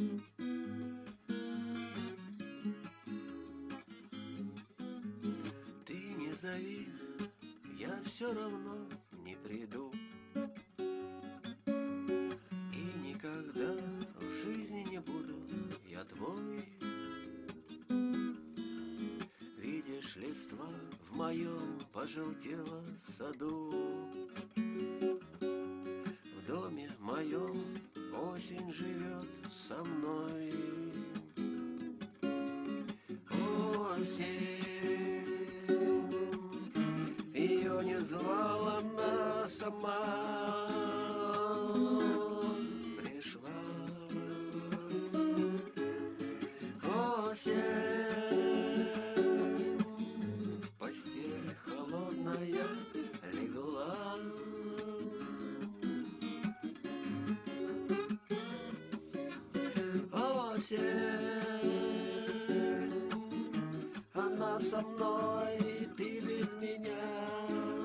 Ты не зови, я все равно не приду. И никогда в жизни не буду я твой. Видишь, листва в моем пожелтело саду. В доме моем осень живет со мной. Осень, ее не звала она сама. Осень, она со мной, ты без меня.